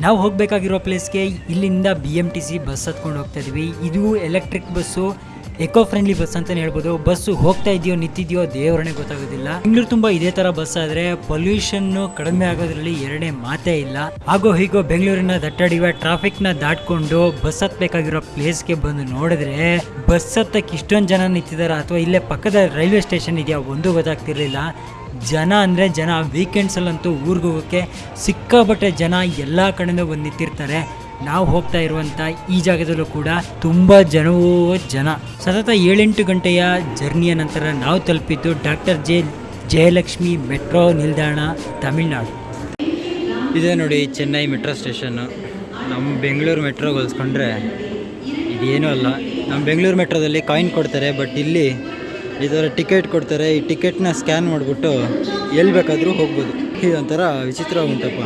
ನಾವು ಹೋಗಬೇಕಾಗಿರೋ ಪ್ಲೇಸ್ಗೆ ಇಲ್ಲಿಂದ B M T C bus ಹತ್ಕೊಂಡು ಹೋಗ್ತಾ ಇದ್ವಿ. ಇದು electric bus eco friendly bus ಅಂತಲೇ ಹೇಳ್ಬೋದು. ಬಸ್ಸು ಹೋಗ್ತಾ ಇದೆಯೋ, ನಿಂತಿದೆಯೋ ದೇವರನೇ ಗೊತ್ತಾಗೋದಿಲ್ಲ. ಬೆಂಗಳೂರು ತುಂಬಾ ಇದೇ ತರ ಬಸ್ ಆದರೆ ಪೊಲ್ಯೂಷನ್ ಕಡಿಮೆ ಆಗೋದ್ರಲ್ಲಿ ಎರಡೇ ಮಾತೇ ಇಲ್ಲ. ಹಾಗೋ ಹೀಗೋ ಬೆಂಗಳೂರಿನ ದಟ್ಟಡಿವೆ ಟ್ರಾಫಿಕ್ನ ದಾಟ್ಕೊಂಡು ಬಸ್ ಹತ್ಬೇಕಾಗಿರೋ ಪ್ಲೇಸ್ಗೆ ಬಂದು ನೋಡಿದ್ರೆ ಬಸ್ ಹತ್ತಕ್ಕೆ ಇಷ್ಟೊಂದು ಜನ ನಿಂತಿದ್ದಾರೆ ಅಥವಾ ಇಲ್ಲೇ ಪಕ್ಕದ ರೈಲ್ವೆ ಸ್ಟೇಷನ್ ಇದೆಯಾ? ಒಂದು ಗೊತ್ತಾಗ್ತಿರ್ಲಿಲ್ಲ. ಜನ ಅಂದರೆ ಜನ ವೀಕೆಂಡ್ಸಲ್ಲಂತೂ ಊರಿಗೆ ಹೋಗೋಕ್ಕೆ ಸಿಕ್ಕಾಪಟ್ಟೆ ಜನ ಎಲ್ಲ ಕಡೆಯಿಂದ ಬಂದು ನಿಂತಿರ್ತಾರೆ. ನಾವು ಹೋಗ್ತಾ ಇರುವಂಥ ಈ ಜಾಗದಲ್ಲೂ ಕೂಡ ತುಂಬ ಜನವೂ ಜನ. ಸತತ ಏಳೆಂಟು ಗಂಟೆಯ ಜರ್ನಿಯ ನಂತರ ನಾವು ತಲುಪಿದ್ದು ಡಾಕ್ಟರ್ ಜೆ ಜಯಲಕ್ಷ್ಮಿ ಮೆಟ್ರೋ ನಿಲ್ದಾಣ, ತಮಿಳ್ನಾಡು. ಇದೆ ನೋಡಿ ಚೆನ್ನೈ ಮೆಟ್ರೋ ಸ್ಟೇಷನ್ನು ನಮ್ಮ ಬೆಂಗಳೂರು ಮೆಟ್ರೋಗೆ ಹೋಲಿಸ್ಕೊಂಡ್ರೆ ಇದೇನೂ ಅಲ್ಲ. ನಮ್ಮ ಬೆಂಗಳೂರು ಮೆಟ್ರೋದಲ್ಲಿ ಕಾಯಿನ್ ಕೊಡ್ತಾರೆ, ಬಟ್ ಇಲ್ಲಿ ಥರ ಟಿಕೆಟ್ ಕೊಡ್ತಾರೆ. ಈ ಟಿಕೆಟ್ನ ಸ್ಕ್ಯಾನ್ ಮಾಡಿಬಿಟ್ಟು ಎಲ್ಲಿ ಬೇಕಾದರೂ ಹೋಗ್ಬೋದು. ಇದೊಂಥರ ವಿಚಿತ್ರ ಉಂಟಪ್ಪ.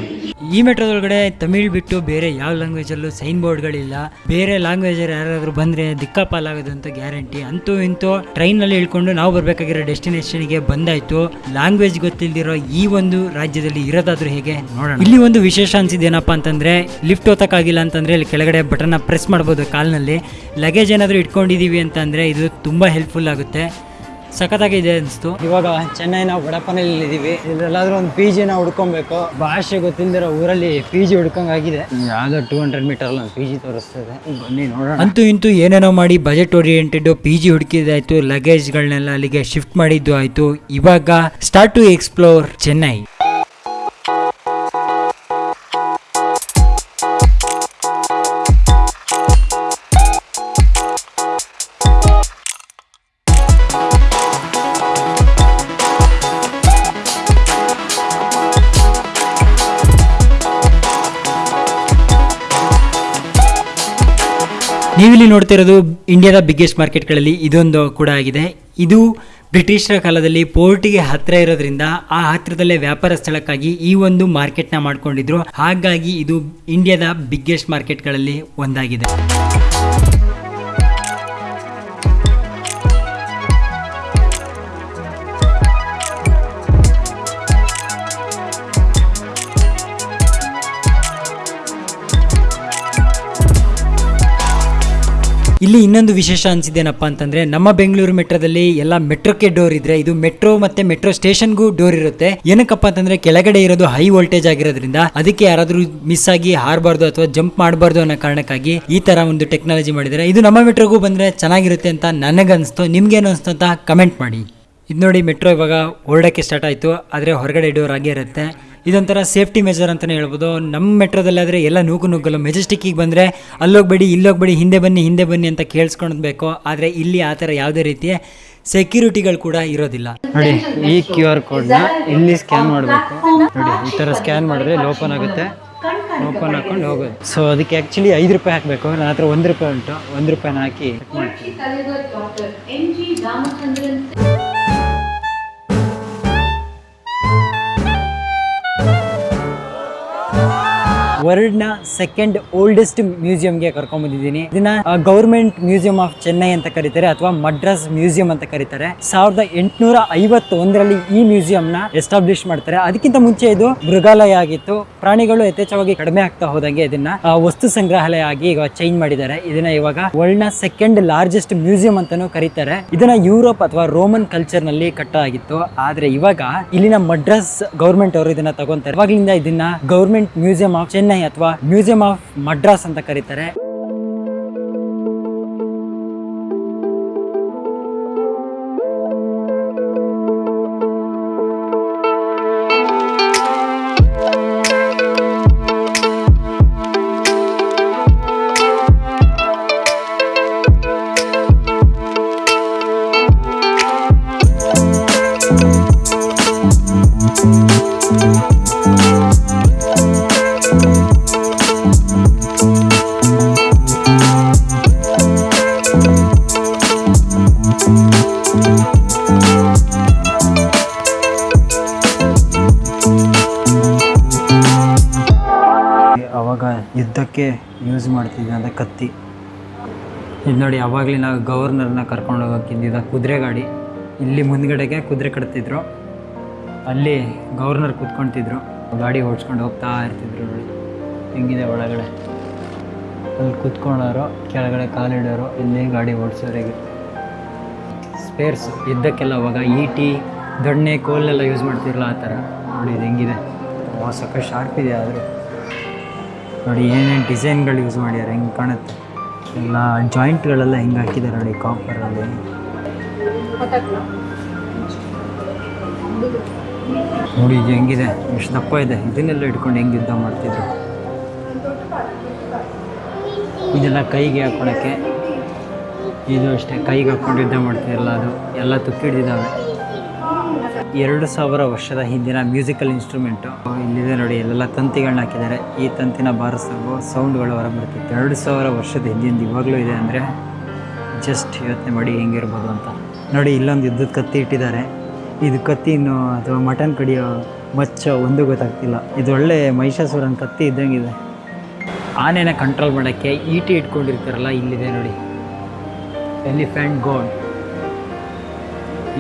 ಈ ಮೆಟ್ರೋದೊಳಗಡೆ ತಮಿಳ್ ಬಿಟ್ಟು ಬೇರೆ ಯಾವ ಲ್ಯಾಂಗ್ವೇಜಲ್ಲೂ ಸೈನ್ ಬೋರ್ಡ್ಗಳಿಲ್ಲ. ಬೇರೆ ಲ್ಯಾಂಗ್ವೇಜರ್ ಯಾರಾದರೂ ಬಂದರೆ ದಿಕ್ಕಾಪಾಲಾಗೋದು ಅಂತ ಗ್ಯಾರಂಟಿ. ಅಂತೂ ಇಂತೂ ಟ್ರೈನಲ್ಲಿ ಇಳ್ಕೊಂಡು ನಾವು ಬರಬೇಕಾಗಿರೋ ಡೆಸ್ಟಿನೇಷನ್ಗೆ ಬಂದಾಯಿತು. ಲ್ಯಾಂಗ್ವೇಜ್ ಗೊತ್ತಿಲ್ದಿರೋ ಈ ಒಂದು ರಾಜ್ಯದಲ್ಲಿ ಇರೋದಾದ್ರೂ ಹೇಗೆ ನೋಡೋಣ. ಇಲ್ಲಿ ಒಂದು ವಿಶೇಷ ಅನ್ಸಿದ್ದೇನಪ್ಪ ಅಂತಂದ್ರೆ, ಲಿಫ್ಟ್ ಓತಕ್ಕಾಗಿಲ್ಲ ಅಂತಂದ್ರೆ ಇಲ್ಲಿ ಕೆಳಗಡೆ ಬಟನ್ನ ಪ್ರೆಸ್ ಮಾಡ್ಬೋದು ಕಾಲ್ನಲ್ಲಿ. ಲಗೇಜ್ ಏನಾದರೂ ಇಟ್ಕೊಂಡಿದೀವಿ ಅಂತಂದರೆ ಇದು ತುಂಬಾ ಹೆಲ್ಪ್ಫುಲ್ ಆಗುತ್ತೆ. ಸಖತ್ತಾಗಿದೆ ಅನಿಸ್ತು. ಇವಾಗ ಚೆನ್ನೈನ ಬಡಪನಲ್ಲಿ ಇದ್ದೀವಿ ಇದ್ರಲ್ಲಾದ್ರೂ ಒಂದು ಪಿ ಜಿನ ಹುಡ್ಕೊಬೇಕು. ಭಾಷೆ ಗೊತ್ತಿಲ್ಲದಿರೋ ಊರಲ್ಲಿ ಪಿ ಜಿ ಹುಡ್ಕೊಂಗಾಗಿದೆ. ಯಾವ್ದೋ ಟೂ ಹಂಡ್ರೆಡ್ ಮೀಟರ್ ಒಂದು ಪಿ ಜಿ ತೋರಿಸ್ತದೆ. ಬನ್ನಿ ನೋಡೋಣ. ಅಂತೂ ಇಂತೂ ಏನೇನೋ ಮಾಡಿ ಬಜೆಟ್ ಓರಿಯೆಂಟೆಡ್ ಪಿ ಜಿ ಹುಡುಕಿದಾಯ್ತು ಲಗೇಜ್ಗಳನ್ನೆಲ್ಲ ಅಲ್ಲಿಗೆ ಶಿಫ್ಟ್ ಮಾಡಿದ್ದು ಆಯ್ತು. ಇವಾಗ ಸ್ಟಾರ್ಟ್ ಟು ಎಕ್ಸ್ಪ್ಲೋರ್ ಚೆನ್ನೈ ನೋಡ್ತಿರೋದು ಇಂಡಿಯಾದ ಬಿಗ್ಗೆಸ್ಟ್ ಮಾರ್ಕೆಟ್ಗಳಲ್ಲಿ ಇದೊಂದು ಕೂಡ ಆಗಿದೆ. ಇದು ಬ್ರಿಟಿಷರ ಕಾಲದಲ್ಲಿ ಪೋರ್ಟಿಗೆ ಹತ್ತಿರ ಇರೋದ್ರಿಂದ ಆ ಹತ್ತಿರದಲ್ಲೇ ವ್ಯಾಪಾರ ಸ್ಥಳಕ್ಕಾಗಿ ಈ ಒಂದು ಮಾರ್ಕೆಟ್ನ ಮಾಡ್ಕೊಂಡಿದ್ರು. ಹಾಗಾಗಿ ಇದು ಇಂಡಿಯಾದ ಬಿಗ್ಗೆಸ್ಟ್ ಮಾರ್ಕೆಟ್ಗಳಲ್ಲಿ ಒಂದಾಗಿದೆ. ಇಲ್ಲಿ ಇನ್ನೊಂದು ವಿಶೇಷ ಅನಿಸಿದ್ದೇನಪ್ಪ ಅಂತಂದ್ರೆ, ನಮ್ಮ ಬೆಂಗಳೂರು ಮೆಟ್ರೋದಲ್ಲಿ ಎಲ್ಲ ಮೆಟ್ರೋಕ್ಕೆ ಡೋರ್ ಇದ್ರೆ, ಇದು ಮೆಟ್ರೋ ಮತ್ತೆ ಮೆಟ್ರೋ ಸ್ಟೇಷನ್ಗೂ ಡೋರ್ ಇರುತ್ತೆ. ಏನಕ್ಕಪ್ಪ ಅಂತಂದ್ರೆ, ಕೆಳಗಡೆ ಇರೋದು ಹೈ ವೋಲ್ಟೇಜ್ ಆಗಿರೋದ್ರಿಂದ ಅದಕ್ಕೆ ಯಾರಾದರೂ ಮಿಸ್ ಆಗಿ ಹಾರಬಾರ್ದು ಅಥವಾ ಜಂಪ್ ಮಾಡಬಾರ್ದು ಅನ್ನೋ ಕಾರಣಕ್ಕಾಗಿ ಈ ತರ ಒಂದು ಟೆಕ್ನಾಲಜಿ ಮಾಡಿದ್ದಾರೆ. ಇದು ನಮ್ಮ ಮೆಟ್ರೋಗೂ ಬಂದ್ರೆ ಚೆನ್ನಾಗಿರುತ್ತೆ ಅಂತ ನನಗನ್ಸ್ತು. ನಿಮ್ಗೇನು ಅನಿಸ್ತು ಅಂತ ಕಮೆಂಟ್ ಮಾಡಿ. ಇದು ನೋಡಿ ಮೆಟ್ರೋ ಇವಾಗ ಹೊರಡಕ್ಕೆ ಸ್ಟಾರ್ಟ್ ಆಯಿತು. ಆದರೆ ಹೊರಗಡೆ ಡೋರ್ ಆಗೇ ಇರುತ್ತೆ. ಇದೊಂಥರ ಸೇಫ್ಟಿ ಮೆಜರ್ ಅಂತಲೇ ಹೇಳ್ಬೋದು. ನಮ್ಮ ಮೆಟ್ರೋದಲ್ಲಾದರೆ ಎಲ್ಲ ನೂಕು ನುಗ್ಗಲು ಮೆಜೆಸ್ಟಿಕ್ಕಿಗೆ ಬಂದರೆ ಅಲ್ಲೋಗ್ಬೇಡಿ ಇಲ್ಲೋಗ್ಬೇಡಿ ಹಿಂದೆ ಬನ್ನಿ ಹಿಂದೆ ಬನ್ನಿ ಅಂತ ಕೇಳಿಸ್ಕೊಳ್ಬೇಕು ಆದರೆ ಇಲ್ಲಿ ಆ ಥರ ಯಾವುದೇ ರೀತಿಯ ಸೆಕ್ಯೂರಿಟಿಗಳು ಕೂಡ ಇರೋದಿಲ್ಲ. ನೋಡಿ ಈ ಕ್ಯೂ ಆರ್ ಕೋಡ್ನ ಇಲ್ಲಿ ಸ್ಕ್ಯಾನ್ ಮಾಡಬೇಕು. ನೋಡಿ ಈ ಥರ ಸ್ಕ್ಯಾನ್ ಮಾಡಿದ್ರೆ ಓಪನ್ ಆಗುತ್ತೆ. ಓಪನ್ ಹಾಕೊಂಡು ಹೋಗೋದು. ಸೊ ಅದಕ್ಕೆ ಆ್ಯಕ್ಚುಲಿ ಐದು ರೂಪಾಯಿ ಹಾಕಬೇಕು. ನನ್ನ ಹತ್ರ ಒಂದು ರೂಪಾಯಿ ಉಂಟು. ಒಂದು ರೂಪಾಯಿನ ಹಾಕಿ ವರ್ಲ್ಡ್ನ ಸೆಕೆಂಡ್ ಓಲ್ಡೆಸ್ಟ್ ಮ್ಯೂಸಿಯಂಗೆ ಕರ್ಕೊಂಡ್ಬಂದಿದ್ದೀನಿ ಇದನ್ನ ಗೌರ್ಮೆಂಟ್ ಮ್ಯೂಸಿಯಂ ಆಫ್ ಚೆನ್ನೈ ಅಂತ ಕರೀತಾರೆ, ಅಥವಾ ಮಡ್ರಾಸ್ ಮ್ಯೂಸಿಯಂ ಅಂತ ಕರೀತಾರೆ. ಸಾವಿರದ ಎಂಟುನೂರ ಐವತ್ತೊಂದರಲ್ಲಿ ಈ ಮ್ಯೂಸಿಯಂ ನ ಎಸ್ಟಾಬ್ಲಿಷ್ ಮಾಡ್ತಾರೆ. ಅದಕ್ಕಿಂತ ಮುಂಚೆ ಇದು ಮೃಗಾಲಯ ಆಗಿತ್ತು. ಪ್ರಾಣಿಗಳು ಯಥೇಚ್ಛವಾಗಿ ಕಡಿಮೆ ಆಗ್ತಾ ಹೋದಂಗೆ ಇದನ್ನ ವಸ್ತು ಸಂಗ್ರಹಾಲಯ ಆಗಿ ಈಗ ಚೇಂಜ್ ಮಾಡಿದ್ದಾರೆ. ಇದನ್ನ ಇವಾಗ ವರ್ಲ್ಡ್ನ ಸೆಕೆಂಡ್ ಲಾರ್ಜೆಸ್ಟ್ ಮ್ಯೂಸಿಯಂ ಅಂತಾನೂ ಕರೀತಾರೆ. ಇದನ್ನ ಯುರೋಪ್ ಅಥವಾ ರೋಮನ್ ಕಲ್ಚರ್ನಲ್ಲಿ ಕಟ್ಟ ಆಗಿತ್ತು ಆದ್ರೆ ಇವಾಗ ಇಲ್ಲಿನ ಮಡ್ರಾಸ್ ಗೌರ್ಮೆಂಟ್ ಅವರು ಇದನ್ನ ತಗೊಂತಾರೆ. ಇವಾಗಲಿಂದ ಇದನ್ನ ಗೌರ್ಮೆಂಟ್ ಮ್ಯೂಸಿಯಂ ಆಫ್ ಚೆನ್ನೈ ಅಥವಾ ಮ್ಯೂಸಿಯಂ ಆಫ್ ಮಡ್ರಾಸ್ ಅಂತ ಕರೀತಾರೆ. ಅವಾಗ ಯುದ್ಧಕ್ಕೆ ಯೂಸ್ ಮಾಡ್ತಿದ್ದಂಥ ಕತ್ತಿ. ಇದು ನೋಡಿ, ಅವಾಗಲೇ ನಾವು ಗವರ್ನರ್ನ ಕರ್ಕೊಂಡು ಹೋಗೋಕ್ಕಿದ್ದ ಕುದುರೆ ಗಾಡಿ. ಇಲ್ಲಿ ಮುಂದ್ಗಡೆಗೆ ಕುದುರೆ ಕಟ್ತಿದ್ರು. ಅಲ್ಲಿ ಗವರ್ನರ್ ಕೂತ್ಕೊಂತಿದ್ರು. ಗಾಡಿ ಓಡಿಸ್ಕೊಂಡು ಹೋಗ್ತಾ ಇರ್ತಿದ್ರು ನೋಡಿ. ಹೆಂಗಿದೆ ಒಳಗಡೆ? ಅಲ್ಲಿ ಕೂತ್ಕೊಳ್ಳೋರು, ಕೆಳಗಡೆ ಕಾಲಿಡೋರು ಇಲ್ಲಿ ಗಾಡಿ ಓಡಿಸೋರಿಗೆ. ಸ್ಪೇರ್ಸ್ ಇದ್ದಕ್ಕೆಲ್ಲ ಅವಾಗ ಈಟಿ, ದೊಣ್ಣೆ ಕೋಲೆಲ್ಲ ಯೂಸ್ ಮಾಡ್ತಿರಲ್ಲ ಆ ಥರ. ನೋಡಿ, ಇದು ಹೆಂಗಿದೆ. ಸಾಕಷ್ಟು ಶಾರ್ಪ್ ಇದೆ ಆದರೂ. ನೋಡಿ ಏನೇನು ಡಿಸೈನ್ಗಳು ಯೂಸ್ ಮಾಡ್ಯಾರ ಹೆಂಗೆ ಕಾಣುತ್ತೆ? ಎಲ್ಲ ಜಾಯಿಂಟ್ಗಳೆಲ್ಲ ಹೆಂಗೆ ಹಾಕಿದ್ದಾರೆ ನೋಡಿ ಕಾಪರಲ್ಲಿ ನೋಡಿ ಇದು ಹೆಂಗಿದೆ, ಎಷ್ಟು ದಪ್ಪ ಇದೆ. ಇದನ್ನೆಲ್ಲ ಇಟ್ಕೊಂಡು ಹೆಂಗೆ ಯುದ್ಧ ಮಾಡ್ತಿದ್ರು. ಇದೆಲ್ಲ ಕೈಗೆ ಹಾಕೊಳಕ್ಕೆ. ಇದು ಅಷ್ಟೇ, ಕೈಗೆ ಹಾಕ್ಕೊಂಡು ಯುದ್ಧ ಮಾಡ್ತಿರಲ್ಲ ಅದು. ಎಲ್ಲ ತುಕ್ಕಿಡ್ದಿದ್ದಾವೆ. ಎರಡು ಸಾವಿರ ವರ್ಷದ ಹಿಂದಿನ ಮ್ಯೂಸಿಕಲ್ ಇನ್ಸ್ಟ್ರೂಮೆಂಟು. ಇಲ್ಲಿದೆ ನೋಡಿ, ಎಲ್ಲೆಲ್ಲ ತಂತಿಗಳನ್ನ ಹಾಕಿದ್ದಾರೆ. ಈ ತಂತಿನ ಬಾರಿಸೋ ಸೌಂಡ್ಗಳು ಹೊರಬರ್ತಿತ್ತು ಎರಡು ಸಾವಿರ ವರ್ಷದ ಹಿಂದಿಂದ ಇವಾಗಲೂ ಇದೆ ಅಂದರೆ ಜಸ್ಟ್ ಯೋಚನೆ ಮಾಡಿ ಹೆಂಗಿರ್ಬೋದು ಅಂತ. ನೋಡಿ, ಇಲ್ಲೊಂದು ಯುದ್ಧದ ಕತ್ತಿ ಇಟ್ಟಿದ್ದಾರೆ. ಇದು ಕತ್ತಿನೋ ಅಥವಾ ಮಟನ್ ಕಡಿಯೋ ಮಚ್ಚ ಒಂದು ಗೊತ್ತಾಗ್ತಿಲ್ಲ. ಇದು ಒಳ್ಳೆ ಮಹಿಷಾಸುರನ ಕತ್ತಿ ಇದ್ದಂಗಿದೆ ಆನೆನ ಕಂಟ್ರೋಲ್ ಮಾಡೋಕ್ಕೆ ಈಟಿ ಇಟ್ಕೊಂಡಿರ್ತಾರಲ್ಲ, ಇಲ್ಲಿದೆ ನೋಡಿ. ಎಲಿಫೆಂಟ್ ಗೋಡ್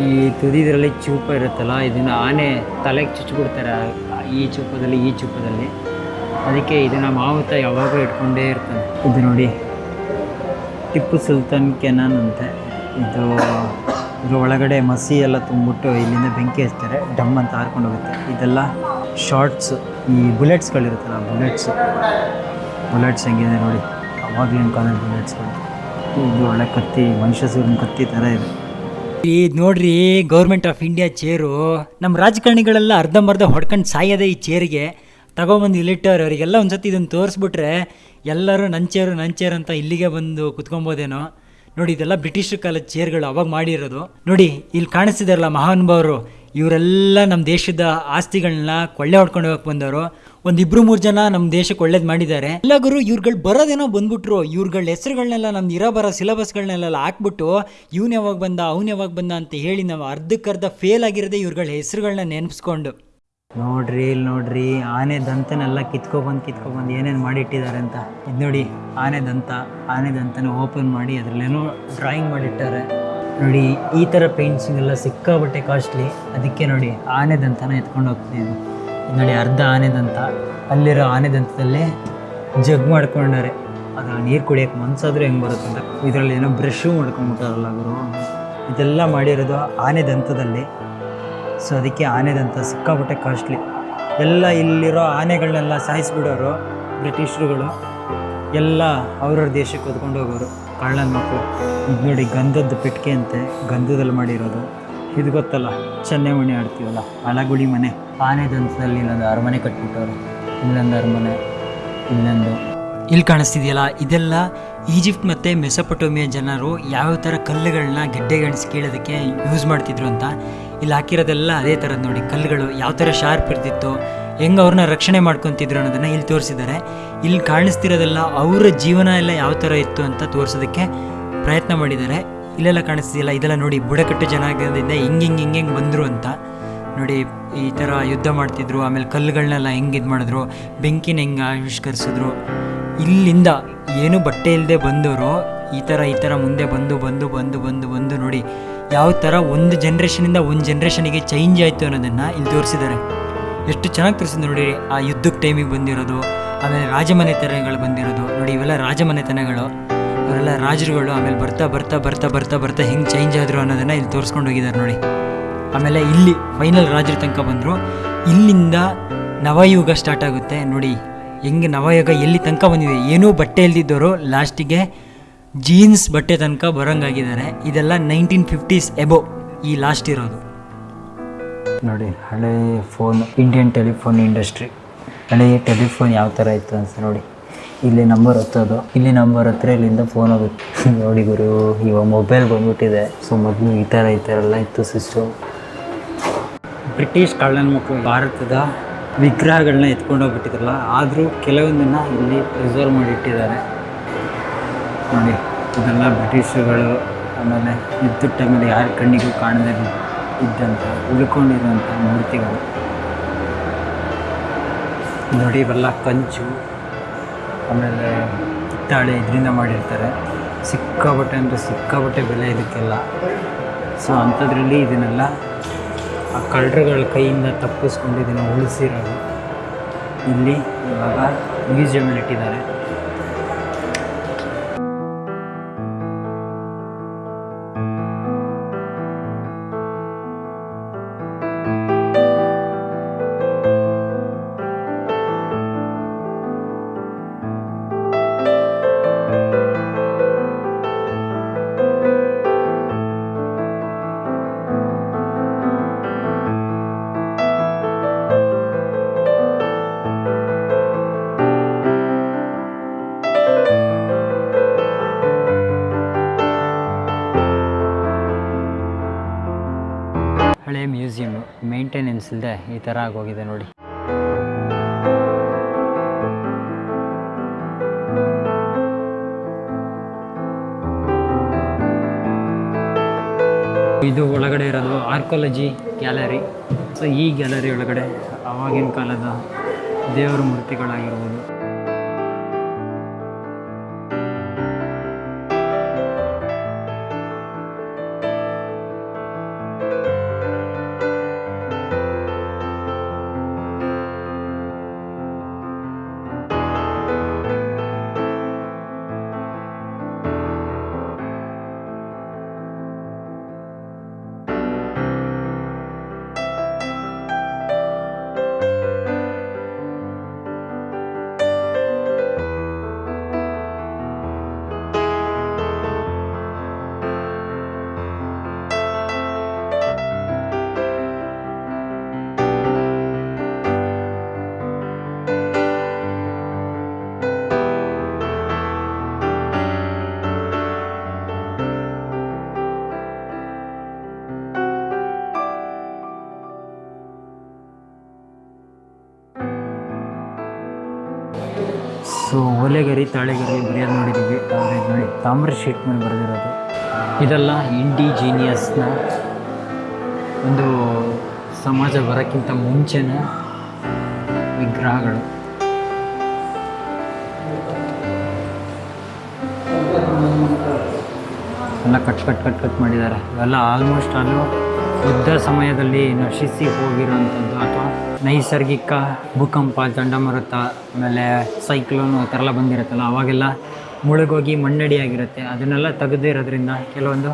ಈ ತುದಿದ್ರಲ್ಲಿ ಚೂಪ ಇರುತ್ತಲ್ಲ, ಇದನ್ನು ಆನೆ ತಲೆಗೆ ಚುಚ್ಚಿಬಿಡ್ತಾರೆ ಈ ಚೂಪದಲ್ಲಿ ಈ ಚೂಪದಲ್ಲಿ. ಅದಕ್ಕೆ ಇದನ್ನು ಮಾವುತ ಯಾವಾಗಲೂ ಇಟ್ಕೊಂಡೇ ಇರ್ತಾನೆ. ಇದು ನೋಡಿ, ಟಿಪ್ಪು ಸುಲ್ತಾನ್ ಕೆನಾನ್ ಅಂತೆ. ಇದು ಇದ್ರ ಒಳಗಡೆ ಮಸಿ ಎಲ್ಲ ತುಂಬಿಟ್ಟು ಇಲ್ಲಿಂದ ಬೆಂಕಿ ಹಚ್ತಾರೆ, ಡಮ್ ಅಂತ ಹಾರ್ಕೊಂಡು ಹೋಗುತ್ತೆ. ಇದೆಲ್ಲ ಶಾರ್ಟ್ಸ್, ಈ ಬುಲೆಟ್ಸ್ಗಳಿರುತ್ತಲ್ಲ ಬುಲೆಟ್ಸ್. ಬುಲೆಟ್ಸ್ ಹೆಂಗಿದೆ ನೋಡಿ, ಅವಾಗಲಿನ ಕಾಲದ ಬುಲೆಟ್ಸ್ಗಳು. ಇದು ಒಳ್ಳೆ ಕತ್ತಿ ಮನುಷ್ಯಸೂರಿನ ಕತ್ತಿ ಥರ ಇದೆ. ಈ ನೋಡ್ರಿ ಗೌರ್ಮೆಂಟ್ ಆಫ್ ಇಂಡಿಯಾ ಚೇರು ನಮ್ಮ ರಾಜಕಾರಣಿಗಳೆಲ್ಲ ಅರ್ಧಂಬರ್ಧ ಹೊಡ್ಕೊಂಡು ಸಾಯೋದೆ ಈ ಚೇರಿಗೆ ತಗೊಂಬಂದು ಇಲ್ಲಿಟ್ಟವ್ರು ಅವರಿಗೆಲ್ಲ ಒಂದ್ಸತಿ ಇದನ್ನು ತೋರಿಸ್ಬಿಟ್ರೆ, ಎಲ್ಲರೂ ನನ್ನ ಚೇರು ನನ್ನ ಚೇರ್ ಅಂತ ಇಲ್ಲಿಗೆ ಬಂದು ಕುತ್ಕೊಬೋದೇನೋ. ನೋಡಿ, ಇದೆಲ್ಲ ಬ್ರಿಟಿಷ್ ಕಾಲದ ಚೇರ್ಗಳು ಅವಾಗ ಮಾಡಿರೋದು. ನೋಡಿ ಇಲ್ಲಿ ಕಾಣಿಸ್ತಿದಾರಲ್ಲ ಮಹಾನುಭಾವರು, ಇವರೆಲ್ಲ ನಮ್ಮ ದೇಶದ ಆಸ್ತಿಗಳನ್ನ ಕೊಳ್ಳೆ ಹೊಡ್ಕೊಂಡು ಹೋಗಕ್ಕೆ ಬಂದವರು. ಒಂದು ಇಬ್ರು ಮೂರು ಜನ ನಮ್ಮ ದೇಶಕ್ಕೆ ಒಳ್ಳೇದು ಮಾಡಿದ್ದಾರೆ. ಎಲ್ಲ ಗುರು, ಇವ್ರುಗಳು ಬರೋದೇನೋ ಬಂದ್ಬಿಟ್ರು. ಇವ್ರುಗಳ ಹೆಸರುಗಳನ್ನೆಲ್ಲ ನಮ್ದು ಇರೋ ಬರೋ ಸಿಲೆಬಸ್ಗಳನ್ನೆಲ್ಲ ಹಾಕ್ಬಿಟ್ಟು ಇವ್ನು ಯಾವಾಗ ಬಂದ, ಅವ್ನು ಯಾವಾಗ ಬಂದ ಅಂತ ಹೇಳಿ ನಾವು ಅರ್ಧಕ್ಕರ್ಧ ಫೇಲ್ ಆಗಿರೋದೇ ಇವ್ರುಗಳ ಹೆಸರುಗಳನ್ನ ನೆನೆಸ್ಕೊಂಡು ನೋಡ್ರಿ ಇಲ್ಲಿ ನೋಡ್ರಿ, ಆನೆ ದಂತನೆಲ್ಲ ಕಿತ್ಕೊಬಂದು ಕಿತ್ಕೊಬಂದು ಏನೇನು ಮಾಡಿಟ್ಟಿದ್ದಾರೆ ಅಂತ. ಇದು ನೋಡಿ, ಆನೆ ದಂತ, ಆನೆ ದಂತನ ಓಪನ್ ಮಾಡಿ ಅದರಲ್ಲೇನೋ ಡ್ರಾಯಿಂಗ್ ಮಾಡಿಟ್ಟಾರೆ. ನೋಡಿ, ಈ ಥರ ಪೇಂಟಿಂಗ್ ಎಲ್ಲ ಸಿಕ್ಕಾಬಟ್ಟೆ ಕಾಸ್ಟ್ಲಿ ಅದಕ್ಕೆ ನೋಡಿ, ಆನೆ ದಂತನ ಎತ್ಕೊಂಡು ಇದು ನೋಡಿ ಅರ್ಧ ಆನೆದಂತ ಅಲ್ಲಿರೋ ಆನೆದಂತದಲ್ಲೇ ಜಗ್ ಮಾಡ್ಕೊಂಡಾರೆ ಅದು ನೀರು ಕುಡಿಯೋಕ್ಕೆ ಮನ್ಸಾದ್ರೂ ಹೆಂಗೆ ಬರುತ್ತೆ ಅಂತ ಇದರಲ್ಲಿ ಏನೋ ಬ್ರಷು ಮಾಡ್ಕೊಂಡ್ಬಿಟ್ಟಾರಲ್ಲ ಗುರು. ಇದೆಲ್ಲ ಮಾಡಿರೋದು ಆನೆದಂತದಲ್ಲಿ ಸೊ ಅದಕ್ಕೆ ಆನೆದಂತ ಸಿಕ್ಕಾಪಟ್ಟೆ ಕಾಸ್ಟ್ಲಿ ಎಲ್ಲ ಇಲ್ಲಿರೋ ಆನೆಗಳನ್ನೆಲ್ಲ ಸಾಯಿಸ್ಬಿಡೋರು ಬ್ರಿಟಿಷರುಗಳು. ಎಲ್ಲ ಅವ್ರವ್ರ ದೇಶಕ್ಕೆ ಹೊತ್ಕೊಂಡು ಹೋಗೋರು. ಕಳ್ಳನ ಮಕ್ಕಳು ಇದು ನೋಡಿ ಗಂಧದ ಪೆಟ್ಟಿಗೆ ಅಂತೆ. ಗಂಧದಲ್ಲಿ ಮಾಡಿರೋದು. ಇದು ಗೊತ್ತಲ್ಲ ಚೆನ್ನೆಮಣಿ ಆಡ್ತೀವಲ್ಲ, ಅಳಗುಳಿ ಮನೆ. ಆನೆ ದಂತದಲ್ಲಿ ಇಲ್ಲೊಂದು ಅರಮನೆ ಕಟ್ಬಿಟ್ಟವ್ರು. ಇನ್ನೊಂದು ಅರಮನೆ, ಇನ್ನೊಂದು. ಇಲ್ಲಿ ಕಾಣಿಸ್ತಿದೆಯಲ್ಲ, ಇದೆಲ್ಲ ಈಜಿಪ್ಟ್ ಮತ್ತು ಮೆಸಪಟೋಮಿಯಾ ಜನರು ಯಾವ ಥರ ಕಲ್ಲುಗಳನ್ನ ಗೆಡ್ಡೆಗಣಿಸಿ ಕೇಳೋದಕ್ಕೆ ಯೂಸ್ ಮಾಡ್ತಿದ್ರು ಅಂತ. ಇಲ್ಲಿ ಹಾಕಿರೋದೆಲ್ಲ ಅದೇ ಥರದ್ದು ನೋಡಿ, ಕಲ್ಲುಗಳು ಯಾವ ಥರ ಶಾರ್ಪ್ ಇರ್ತಿತ್ತು, ಹೆಂಗೆ ಅವ್ರನ್ನ ರಕ್ಷಣೆ ಮಾಡ್ಕೊತಿದ್ರು ಅನ್ನೋದನ್ನು ಇಲ್ಲಿ ತೋರಿಸಿದ್ದಾರೆ. ಇಲ್ಲಿ ಕಾಣಿಸ್ತಿರೋದೆಲ್ಲ ಅವರ ಜೀವನ ಎಲ್ಲ ಯಾವ ಥರ ಇತ್ತು ಅಂತ ತೋರಿಸೋದಕ್ಕೆ ಪ್ರಯತ್ನ ಮಾಡಿದ್ದಾರೆ. ಇಲ್ಲೆಲ್ಲ ಕಾಣಿಸ್ತಿದೆಯಲ್ಲ, ಇದೆಲ್ಲ ನೋಡಿ ಬುಡಕಟ್ಟು ಜನಾಂಗದಿಂದ ಹಿಂಗೆ ಹಿಂಗೆ ಹಿಂಗೆ ಬಂದರು ಅಂತ. ನೋಡಿ, ಈ ಥರ ಯುದ್ಧ ಮಾಡ್ತಿದ್ರು, ಆಮೇಲೆ ಕಲ್ಲುಗಳನ್ನೆಲ್ಲ ಹೆಂಗೆ ಇದು ಮಾಡಿದ್ರು, ಬೆಂಕಿನ ಹೆಂಗೆ ಆವಿಷ್ಕರಿಸಿದ್ರು. ಇಲ್ಲಿಂದ ಏನು ಬಟ್ಟೆ ಇಲ್ಲದೆ ಬಂದವರು ಈ ಥರ ಈ ಥರ ಮುಂದೆ ಬಂದು ಬಂದು ಬಂದು ಬಂದು ಬಂದು ನೋಡಿ, ಯಾವ ಥರ ಒಂದು ಜನ್ರೇಷನಿಂದ ಒಂದು ಜನ್ರೇಷನಿಗೆ ಚೇಂಜ್ ಆಯಿತು ಅನ್ನೋದನ್ನು ಇಲ್ಲಿ ತೋರಿಸಿದ್ದಾರೆ. ಎಷ್ಟು ಚೆನ್ನಾಗಿ ತೋರಿಸಿದ್ರು ನೋಡಿ, ಆ ಯುದ್ಧಕ್ಕೆ ಟೈಮಿಗೆ ಬಂದಿರೋದು, ಆಮೇಲೆ ರಾಜಮನೆತನಗಳು ಬಂದಿರೋದು. ನೋಡಿ, ಇವೆಲ್ಲ ರಾಜಮನೆತನಗಳು ಅವರೆಲ್ಲ ರಾಜರುಗಳು ಆಮೇಲೆ ಬರ್ತಾ ಬರ್ತಾ ಬರ್ತಾ ಬರ್ತಾ ಬರ್ತಾ ಹೆಂಗೆ ಚೇಂಜ್ ಆದರು ಅನ್ನೋದನ್ನು ಇಲ್ಲಿ ತೋರಿಸ್ಕೊಂಡು ಹೋಗಿದ್ದಾರೆ ನೋಡಿ. ಆಮೇಲೆ ಇಲ್ಲಿ ಫೈನಲ್ ರಾಜರ ತನಕ ಬಂದರು. ಇಲ್ಲಿಂದ ನವಯುಗ ಸ್ಟಾರ್ಟ್ ಆಗುತ್ತೆ. ನೋಡಿ, ಹೆಂಗೆ ನವಯುಗ ಎಲ್ಲಿ ತನಕ ಬಂದಿದೆ? ಏನೂ ಬಟ್ಟೆ ಇಲ್ದಿದ್ದವರು ಲಾಸ್ಟಿಗೆ ಜೀನ್ಸ್ ಬಟ್ಟೆ ತನಕ ಬರೋಂಗಾಗಿದ್ದಾರೆ. ಇದೆಲ್ಲ ನೈನ್ಟೀನ್ ಫಿಫ್ಟೀಸ್ ಎಬೋ ಈ ಲಾಸ್ಟ್ ಇರೋದು. ನೋಡಿ, ಹಳೆ ಫೋನ್ ಇಂಡಿಯನ್ ಟೆಲಿಫೋನ್ ಇಂಡಸ್ಟ್ರಿ ಹಳೆಯ ಟೆಲಿಫೋನ್ ಯಾವ ಥರ ಇತ್ತು ಅಂತ ನೋಡಿ. ಇಲ್ಲಿ ನಂಬರ್ ಹತ್ತೋದು. ಇಲ್ಲಿ ನಂಬರ್ ಹತ್ತಿರ ಇಲ್ಲಿಂದ ಫೋನ್ ಹೋಗುತ್ತೆ. ನೋಡಿ ಗುರು, ಇವಾಗ ಮೊಬೈಲ್ ಬಂದ್ಬಿಟ್ಟಿದೆ. ಸೊ ಮೊದಲು ಈ ಥರ ಈ ಥರ ಎಲ್ಲ ಇತ್ತು ಸಿಸ್ಟಮ್ ಬ್ರಿಟಿಷ್ ಕಳ್ಳನ ಮಕ್ಕಳು ಭಾರತದ ವಿಗ್ರಹಗಳನ್ನ ಎತ್ಕೊಂಡು ಹೋಗ್ಬಿಟ್ಟಿದ್ರಲ್ಲ, ಆದರೂ ಕೆಲವೊಂದನ್ನು ಇಲ್ಲಿ ಪ್ರಿಸರ್ವ್ ಮಾಡಿಟ್ಟಿದ್ದಾರೆ. ನೋಡಿ ಇದೆಲ್ಲ ಬ್ರಿಟಿಷರುಗಳು, ಆಮೇಲೆ ಯುದ್ಧದ ಟೈಮಲ್ಲಿ ಯಾರ ಕಣ್ಣಿಗೂ ಕಾಣದೇ ಇದ್ದಂಥ ಉಳ್ಕೊಂಡಿರುವಂಥ ಮೂರ್ತಿಗಳು. ನೋಡಿ, ಇವೆಲ್ಲ ಕಂಚು, ಆಮೇಲೆ ಕಿತ್ತಾಳೆ ಇದರಿಂದ ಮಾಡಿರ್ತಾರೆ. ಸಿಕ್ಕಾಬಟ್ಟೆ ಅಂದರೆ ಸಿಕ್ಕಾಬಟ್ಟೆ ಬೆಲೆ ಇದಕ್ಕೆಲ್ಲ. ಸೊ ಅಂಥದ್ರಲ್ಲಿ ಇದನ್ನೆಲ್ಲ ಆ ಕಳ್ಳರುಗಳ ಕೈಯಿಂದ ತಪ್ಪಿಸ್ಕೊಂಡಿದ್ದೀನಿ ಉಳಿಸಿರೋದು ಇಲ್ಲಿ ಇವಾಗ ಮ್ಯೂಸಿಯಮಲ್ಲಿ ಇಟ್ಟಿದ್ದಾರೆ ಥರ ಆಗೋಗಿದೆ ನೋಡಿ. ಇದು ಒಳಗಡೆ ಇರೋದು ಆರ್ಕಾಲಜಿ ಗ್ಯಾಲರಿ. ಸೊ ಈ ಗ್ಯಾಲರಿ ಒಳಗಡೆ ಆವಾಗಿನ ಕಾಲದ ದೇವರ ಮೂರ್ತಿಗಳಾಗಿರ್ಬೋದು. ಸೊ ಓಲೆಗರಿ ತಾಳೆಗರಿ ಬರೆಯೋದು ನೋಡಿದ್ದೀವಿ ಆದರೆ ನೋಡಿ, ತಾಮ್ರ ಶೀಟ್ ಮೇಲೆ ಬರೆದಿರೋದು. ಇದೆಲ್ಲ ಇಂಡಿಜೀನಿಯಸ್ನ ಒಂದು ಸಮಾಜ ಬರೋಕ್ಕಿಂತ ಮುಂಚೆನ ವಿಗ್ರಹಗಳು. ಎಲ್ಲ ಕಟ್ ಕಟ್ ಕಟ್ ಕಟ್ ಮಾಡಿದ್ದಾರೆ. ಇವೆಲ್ಲ ಆಲ್ಮೋಸ್ಟ್ ಅಲ್ಲೂ ಯುದ್ಧ ಸಮಯದಲ್ಲಿ ನಶಿಸಿ ಹೋಗಿರೋಂಥದ್ದು ಅಥವಾ ನೈಸರ್ಗಿಕ ಭೂಕಂಪ, ಚಂಡಮಾರುತ, ಆಮೇಲೆ ಸೈಕ್ಲೋನು ಆ ಥರ ಎಲ್ಲ ಬಂದಿರುತ್ತಲ್ಲ, ಅವಾಗೆಲ್ಲ ಮುಳುಗೋಗಿ ಮಣ್ಣಡಿಯಾಗಿರುತ್ತೆ. ಅದನ್ನೆಲ್ಲ ತೆಗೆದಿರೋದ್ರಿಂದ ಕೆಲವೊಂದು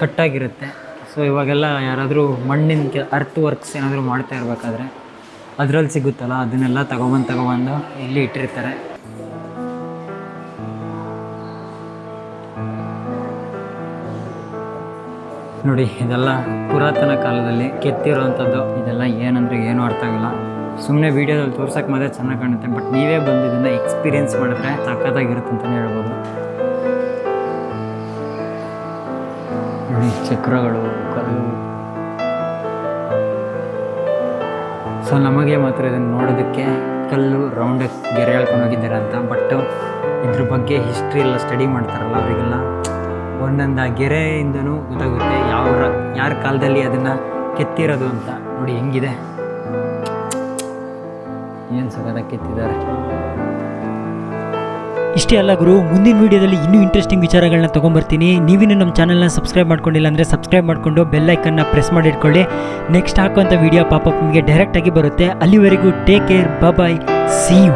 ಕಟ್ಟಾಗಿರುತ್ತೆ. ಸೊ ಇವಾಗೆಲ್ಲ ಯಾರಾದರೂ ಮಣ್ಣಿನ ಕೆ ಅರ್ತ್ ವರ್ಕ್ಸ್ ಏನಾದರೂ ಮಾಡ್ತಾ ಇರಬೇಕಾದ್ರೆ ಅದರಲ್ಲಿ ಸಿಗುತ್ತಲ್ಲ, ಅದನ್ನೆಲ್ಲ ತಗೊಬಂದು ತಗೊಬಂದು ಇಲ್ಲಿ ಇಟ್ಟಿರ್ತಾರೆ. ನೋಡಿ, ಇದೆಲ್ಲ ಪುರಾತನ ಕಾಲದಲ್ಲಿ ಕೆತ್ತಿರುವಂಥದ್ದು. ಇದೆಲ್ಲ ಏನಂದ್ರೆ ಏನೂ ಅರ್ಥ ಆಗಲ್ಲ. ಸುಮ್ಮನೆ ವೀಡಿಯೋದಲ್ಲಿ ತೋರ್ಸಕ್ಕೆ ಮಾತ್ರ ಚೆನ್ನಾಗಿ ಕಾಣುತ್ತೆ. ಬಟ್ ನೀವೇ ಬಂದು ಇದನ್ನು ಎಕ್ಸ್ಪೀರಿಯೆನ್ಸ್ ಮಾಡಿದ್ರೆ ಸಖತ್ತಾಗಿರುತ್ತೆ ಅಂತಲೇ ಹೇಳ್ಬೋದು. ನೋಡಿ, ಚಕ್ರಗಳು, ಕಲ್ಲು. ಸೊ ನಮಗೆ ಮಾತ್ರ ಇದನ್ನು ನೋಡೋದಕ್ಕೆ ಕಲ್ಲು, ರೌಂಡ್ ಗೆರೆ ಹೇಳ್ಕೊಂಡು ಹೋಗಿದ್ದಾರೆ ಅಂತ. ಬಟ್ ಇದ್ರ ಬಗ್ಗೆ ಹಿಸ್ಟ್ರಿ ಎಲ್ಲ ಸ್ಟಡಿ ಮಾಡ್ತಾರಲ್ಲ, ಅವರಿಗೆಲ್ಲ ಒಂದೊಂದು ಆ ಗೆರೆಯಿಂದನೂ ಗೊತ್ತಾಗುತ್ತೆ. ಯಾರ ಕಾಲದಲ್ಲಿ ಅದನ್ನು ಕೆತ್ತಿರೋದು ಅಂತ ನೋಡಿ ಹೆಂಗಿದೆ. ಏನು ಸಗದ ಕೆತ್ತಿದ್ದಾರೆ? ಇಷ್ಟೇ ಅಲ್ಲ ಗುರು, ಮುಂದಿನ ವಿಡಿಯೋದಲ್ಲಿ ಇನ್ನೂ ಇಂಟ್ರೆಸ್ಟಿಂಗ್ ವಿಚಾರಗಳನ್ನ ತೊಗೊಂಬರ್ತೀನಿ. ನೀವಿನ್ನೂ ನಮ್ಮ ಚಾನಲ್ನ ಸಬ್ಸ್ಕ್ರೈಬ್ ಮಾಡ್ಕೊಂಡಿಲ್ಲ ಅಂದರೆ ಸಬ್ಸ್ಕ್ರೈಬ್ ಮಾಡಿಕೊಂಡು ಬೆಲ್ಲೈಕನ್ನ ಪ್ರೆಸ್ ಮಾಡಿ ಇಟ್ಕೊಳ್ಳಿ. ನೆಕ್ಸ್ಟ್ ಹಾಕುವಂಥ ವೀಡಿಯೋ ಪಾಪಪ್ ನಿಮಗೆ ಡೈರೆಕ್ಟಾಗಿ ಬರುತ್ತೆ. ಅಲ್ಲಿವರೆಗೂ take care bye see you